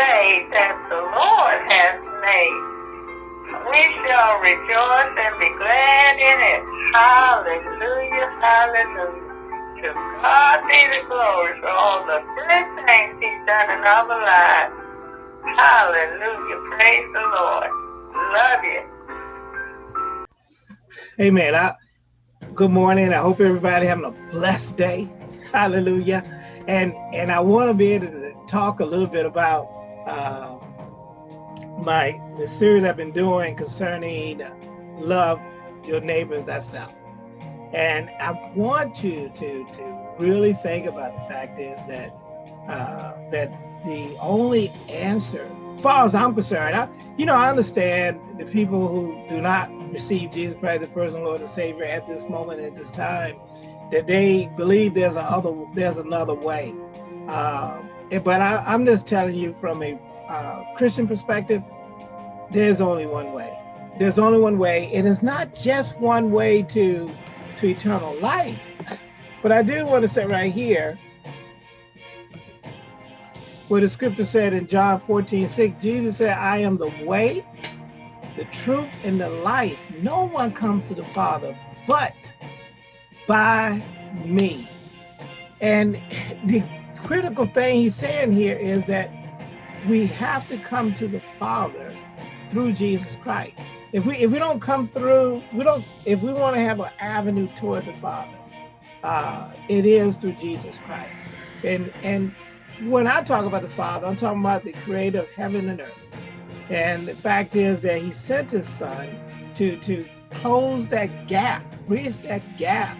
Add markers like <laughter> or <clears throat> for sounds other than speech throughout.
day that the Lord has made. We shall rejoice and be glad in it. Hallelujah, hallelujah. To God be the glory for all the good things he's done in our lives. Hallelujah, praise the Lord. Love you. Amen. I, good morning. I hope everybody having a blessed day. Hallelujah. And and I want to be able to talk a little bit about uh, my the series I've been doing concerning love your neighbors thyself. And I want you to to really think about the fact is that uh, that the only answer, as far as I'm concerned, I, you know, I understand the people who do not receive Jesus Christ as personal Lord and Savior at this moment at this time, that they believe there's a other there's another way. Um, but I, am just telling you from a uh, Christian perspective, there's only one way. There's only one way. It is not just one way to to eternal life. But I do want to say right here, where the scripture said in John 14, 6, Jesus said, I am the way, the truth, and the life. No one comes to the Father but by me. And <laughs> the critical thing he's saying here is that we have to come to the Father through Jesus Christ. If we if we don't come through, we don't if we want to have an avenue toward the Father, uh, it is through Jesus Christ. And and when I talk about the Father, I'm talking about the creator of heaven and earth. And the fact is that he sent his son to to close that gap, bridge that gap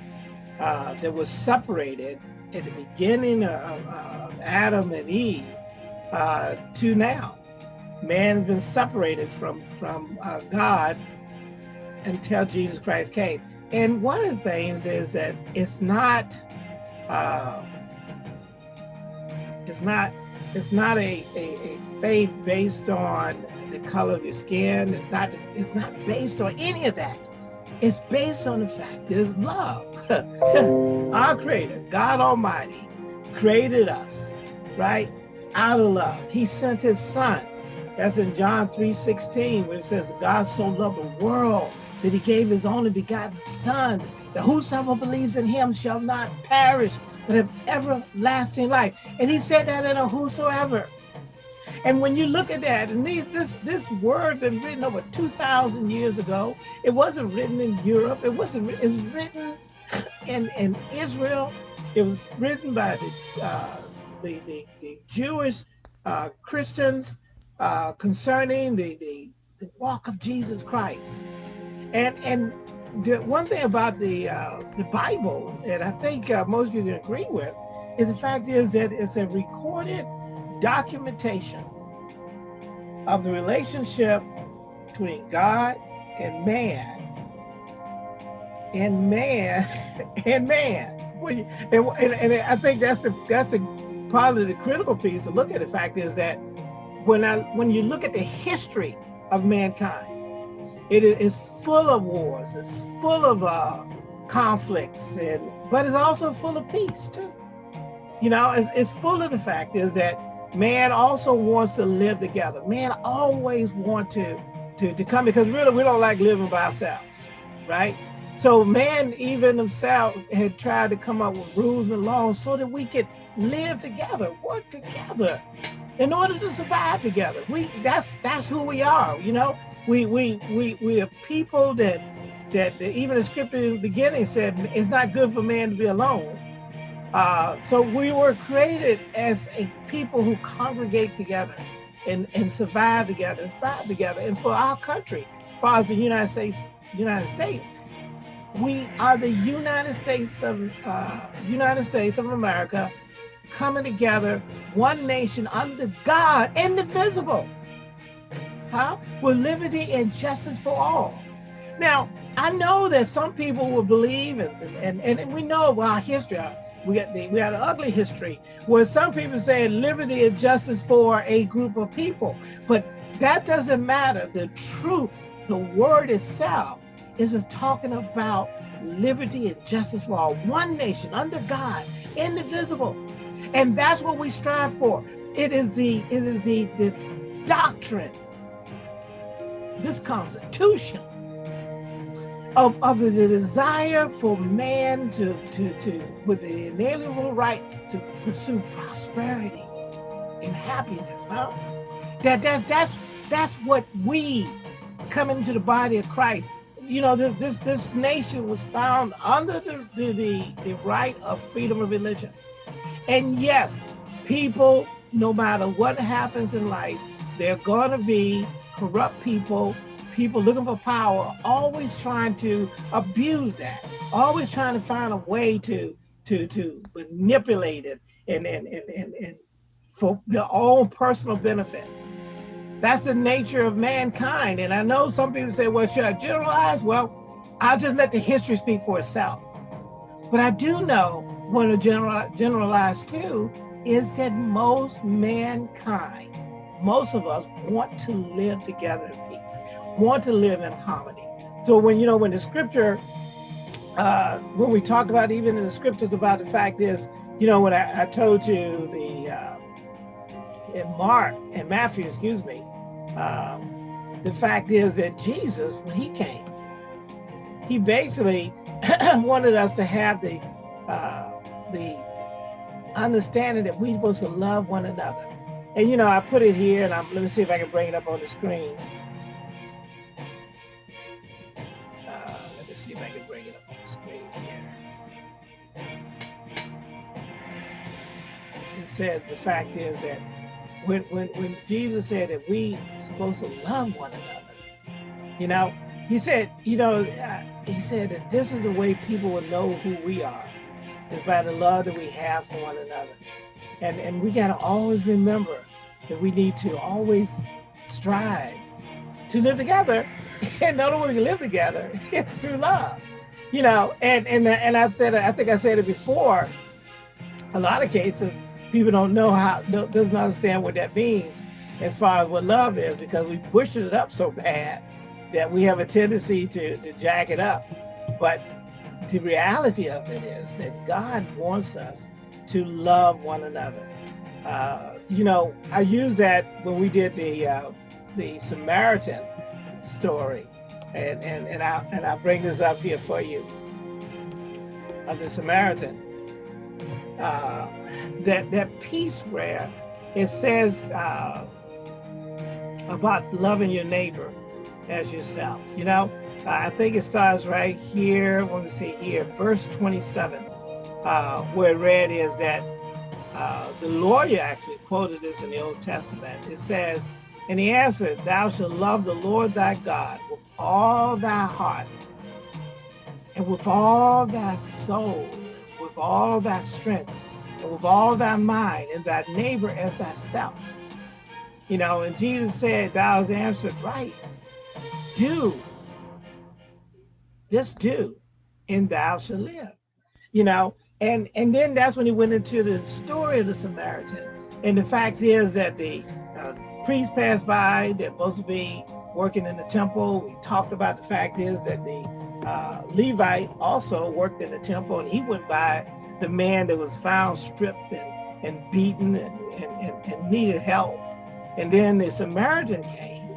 uh, that was separated at the beginning of, of Adam and Eve uh, to now. Man has been separated from, from uh, God until Jesus Christ came. And one of the things is that it's not, uh, it's not, it's not a, a, a faith based on the color of your skin. It's not, it's not based on any of that. It's based on the fact there's love. <laughs> Our creator, God Almighty, created us, right? Out of love. He sent his son. That's in John 3 16, where it says, God so loved the world that he gave his only begotten son, that whosoever believes in him shall not perish, but have everlasting life. And he said that in a whosoever. And when you look at that, and these, this this word been written over 2,000 years ago. It wasn't written in Europe. It wasn't. It was written in in Israel. It was written by the uh, the, the, the Jewish uh, Christians uh, concerning the, the the walk of Jesus Christ. And and the one thing about the uh, the Bible, and I think uh, most of you can agree with, is the fact is that it's a recorded documentation of the relationship between God and man, and man <laughs> and man. And, and, and I think that's the that's the probably the critical piece to look at. The fact is that when I when you look at the history of mankind, it is full of wars. It's full of uh, conflicts, and but it's also full of peace too. You know, it's, it's full of the fact is that man also wants to live together. Man always want to, to, to come because really we don't like living by ourselves, right? So man even himself had tried to come up with rules and laws so that we could live together, work together in order to survive together. We that's that's who we are, you know. We we we we are people that that, that even the scripture in the beginning said it's not good for man to be alone. Uh, so we were created as a people who congregate together and, and survive together and thrive together. And for our country, far as the United States, United States, we are the United States of uh, United States of America coming together, one nation under God, indivisible, huh? with liberty and justice for all. Now, I know that some people will believe, and, and, and we know our history, we got the, we got an ugly history where some people say liberty and justice for a group of people, but that doesn't matter. The truth, the word itself, is talking about liberty and justice for all, one nation under God, indivisible. And that's what we strive for. It is the it is the, the doctrine, this constitution of, of the, desire for man to, to, to, with the inalienable rights to pursue prosperity and happiness, huh? That, that, that's, that's what we come into the body of Christ. You know, this, this, this nation was found under the, the, the, the right of freedom of religion. And yes, people, no matter what happens in life, they're going to be corrupt people people looking for power, always trying to abuse that, always trying to find a way to to to manipulate it and and and, and, and for their own personal benefit. That's the nature of mankind. And I know some people say, well, should I generalize? Well, I'll just let the history speak for itself. But I do know what to general, generalize too is that most mankind, most of us want to live together want to live in harmony. So when, you know, when the scripture, uh, when we talk about even in the scriptures about the fact is, you know, when I, I told you the, uh, in Mark and Matthew, excuse me, um, the fact is that Jesus, when he came, he basically <clears throat> wanted us to have the, uh, the understanding that we're supposed to love one another. And you know, I put it here, and I'm, let me see if I can bring it up on the screen. Said the fact is that when, when, when Jesus said that we supposed to love one another, you know, he said, you know, he said that this is the way people will know who we are, is by the love that we have for one another. And, and we got to always remember that we need to always strive to live together. <laughs> And the only way we can live together <laughs> is through love. You know, and and and I said I think I said it before. A lot of cases, people don't know how doesn't understand what that means as far as what love is because we push it up so bad that we have a tendency to, to jack it up. But the reality of it is that God wants us to love one another. Uh, you know, I used that when we did the uh, the Samaritan story, and and and I and I bring this up here for you of the Samaritan. Uh, that that piece where it says uh, about loving your neighbor as yourself. You know, I think it starts right here. Let me see here, verse 27, uh, where it read is that uh, the lawyer actually quoted this in the Old Testament. It says, and he answered, Thou shalt love the Lord thy God with all thy heart, and with all thy soul, with all thy strength, with all thy mind and thy neighbor as thyself. You know, and Jesus said, Thou hast answered right. Do. Just do, and thou shalt live. You know, and and then that's when he went into the story of the Samaritan. And the fact is that the uh, priest passed by, they're supposed to be working in the temple. We talked about the fact is that the uh, Levite also worked in the temple and he went by the man that was found stripped and, and beaten and, and, and, needed help. And then the Samaritan came.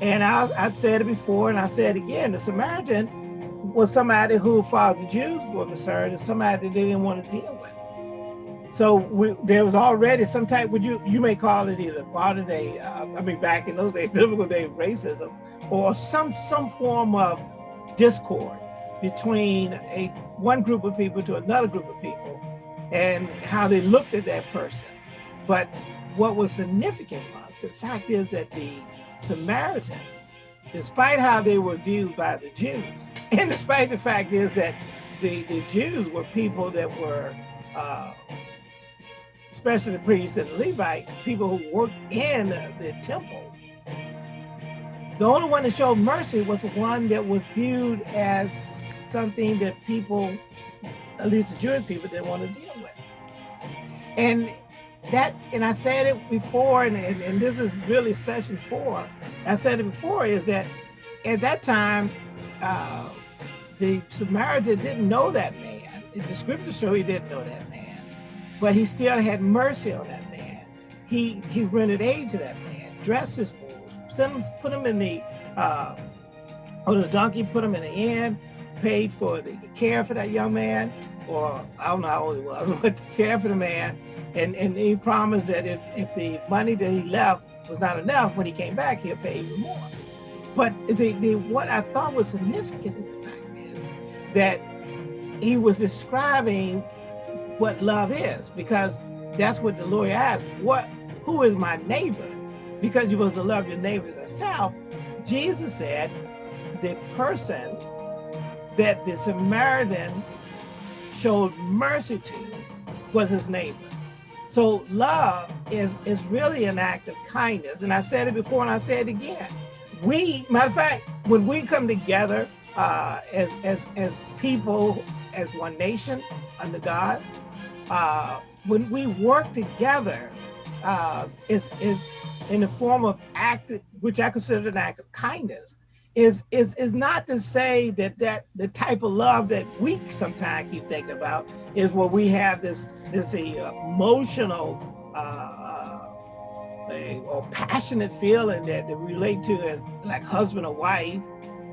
And I, I said it before and I said it again, the Samaritan was somebody who, as far as the Jews were concerned, is somebody they didn't want to deal with. So we, there was already some type, would you you may call it either modern day, uh, I mean back in those days, <laughs> biblical day racism, or some some form of discord between a one group of people to another group of people and how they looked at that person. But what was significant was the fact is that the Samaritan, despite how they were viewed by the Jews, <laughs> and despite the fact is that the, the Jews were people that were, uh, especially the priests and the Levite, people who worked in the temple, the only one that showed mercy was the one that was viewed as something that people, at least the Jewish people, didn't want to deal with. And that, and I said it before, and, and, and this is really session four. I said it before is that at that time, uh, the Samaritan didn't know that man. The scriptures show he didn't know that man, but he still had mercy on that man he he rendered aid to that man, dressed his wounds, sent him, put him in the uh, on his donkey, put him in the inn, paid for the care for that young man, or I don't know how old he was, <laughs> but care for the man, and and he promised that if if the money that he left was not enough when he came back, he'll pay even more. But the, the what I thought was significant in the fact is that he was describing what love is, because that's what the lawyer asked. What who is my neighbor? Because you're supposed to love your neighbors as self. Jesus said, the person that the Samaritan showed mercy to was his neighbor. So love is is really an act of kindness. And I said it before and I say it again. We, matter of fact, when we come together uh, as as as people, as one nation under God, uh, when we work together, uh, is is in the form of act, which I consider an act of kindness is is is not to say that that the type of love that we sometimes keep thinking about is where we have this this emotional uh, a, or passionate feeling that, that relate to as like husband or wife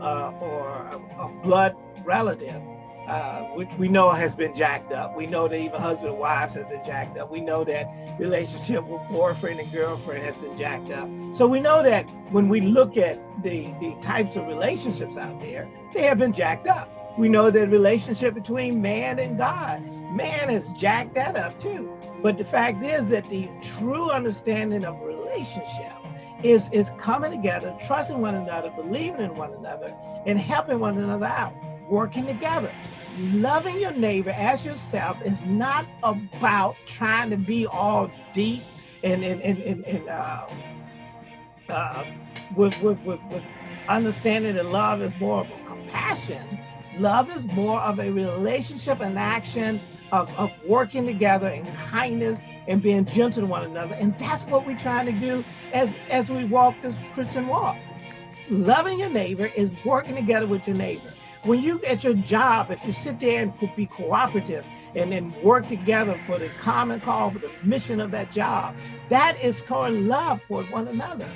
uh, or a, a blood relative uh, which we know has been jacked up. We know that even husband and wives have been jacked up. We know that relationship with boyfriend and girlfriend has been jacked up. So we know that when we look at the, the types of relationships out there, they have been jacked up. We know that relationship between man and God, man has jacked that up too. But the fact is that the true understanding of relationship is, is coming together, trusting one another, believing in one another, and helping one another out working together. Loving your neighbor as yourself is not about trying to be all deep and and and, and, and uh, uh, with, with, with, with understanding that love is more of a compassion. Love is more of a relationship and action of, of working together in kindness and being gentle to one another. And that's what we're trying to do as, as we walk this Christian walk. Loving your neighbor is working together with your neighbor. When you at your job, if you sit there and be cooperative and then work together for the common call, for the mission of that job, that is called love for one another.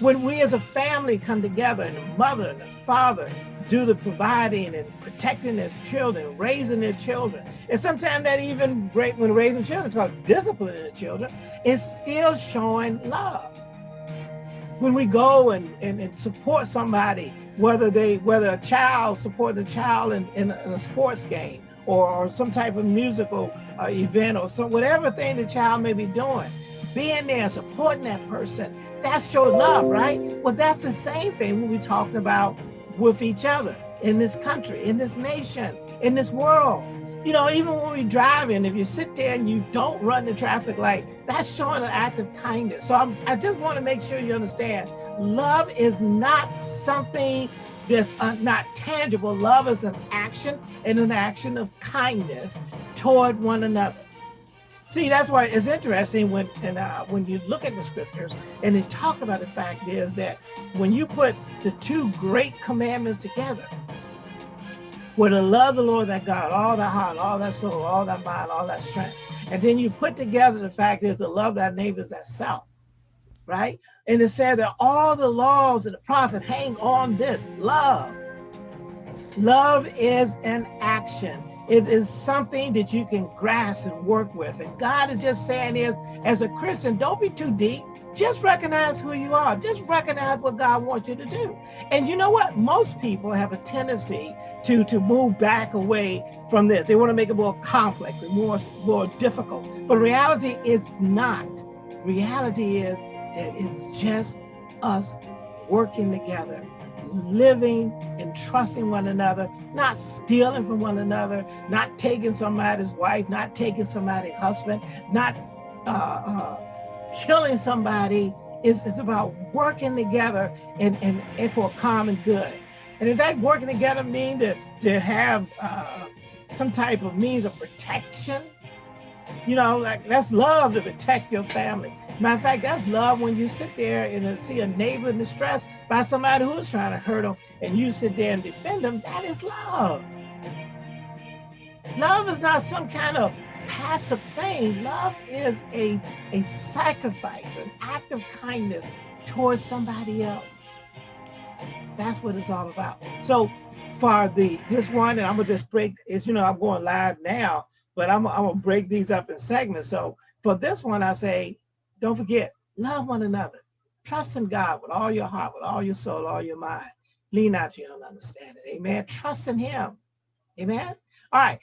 When we as a family come together and the mother and the father do the providing and protecting their children, raising their children. And sometimes that even when raising children, called disciplining the children, is still showing love. When we go and, and, and support somebody whether they whether a child support a child in, in, a, in a sports game or, or, some type of musical uh, event or some whatever thing the child may be doing being there supporting that person that's your love right? Well that's the same thing we're talking about with each other in this country in this nation in this world. You know even when we're driving if you sit there and you don't run the traffic light that's showing an act of kindness. So I'm, i just want to make sure you understand love is not something that's uh, not tangible. Love is an action and an action of kindness toward one another. See, that's why it's interesting when and uh, when you look at the scriptures and they talk about the fact is that when you put the two great commandments together, where to love the Lord that God, all that heart, all that soul, all that mind, all that strength, and then you put together the fact is to love thy neighbors as self, right? And it said that all the laws and the prophets hang on this love. Love is an action. It is something that you can grasp and work with. And God is just saying is, as a Christian, don't be too deep. Just recognize who you are. Just recognize what God wants you to do. And you know what? Most people have a tendency to, to move back away from this. They want to make it more complex and more, more difficult. But reality is not. Reality is that it's just us working together, living and trusting one another, not stealing from one another, not taking somebody's wife, not taking somebody's husband, not uh, uh, killing somebody. It's, it's about working together and, and, and for a common good. And if that working together mean to, to have uh, some type of means of protection, you know, like that's love to protect your family. Matter of fact, that's love when you sit there and uh, see a neighbor in distress by somebody who's trying to hurt them and you sit there and defend them. That is love. Love is not some kind of passive thing. Love is a, a sacrifice, an act of kindness towards somebody else. That's what it's all about. So for the this one, and I'm gonna just break is you know I'm going live now, but I'm, I'm gonna break these up in segments. So for this one, I say, don't forget, love one another. Trust in God with all your heart, with all your soul, all your mind. Lean out to your own understanding. Amen. Trust in Him. Amen. All right.